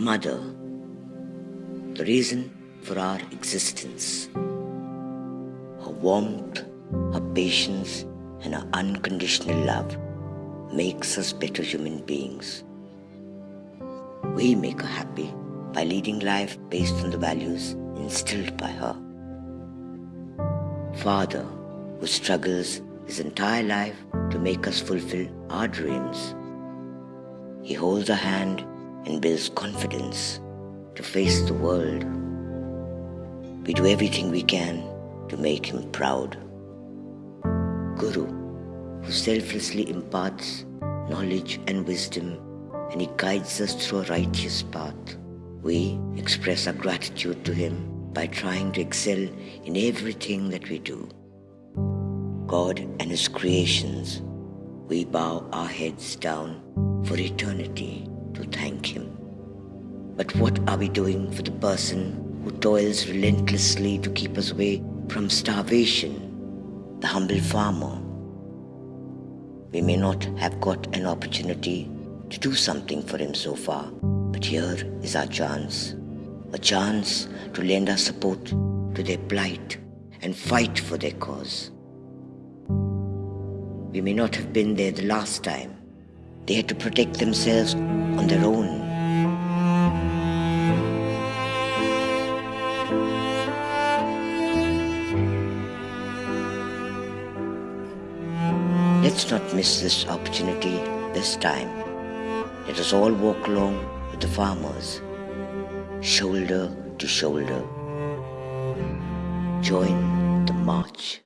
Mother, the reason for our existence. Her warmth, her patience, and her unconditional love makes us better human beings. We make her happy by leading life based on the values instilled by her. Father, who struggles his entire life to make us fulfill our dreams. He holds our hand and builds confidence to face the world. We do everything we can to make him proud. Guru, who selflessly imparts knowledge and wisdom and he guides us through a righteous path. We express our gratitude to him by trying to excel in everything that we do. God and his creations, we bow our heads down for eternity to thank him. But what are we doing for the person who toils relentlessly to keep us away from starvation, the humble farmer? We may not have got an opportunity to do something for him so far, but here is our chance. A chance to lend our support to their plight and fight for their cause. We may not have been there the last time. They had to protect themselves on their own. Let's not miss this opportunity this time. Let us all walk along with the farmers, shoulder to shoulder. Join the march.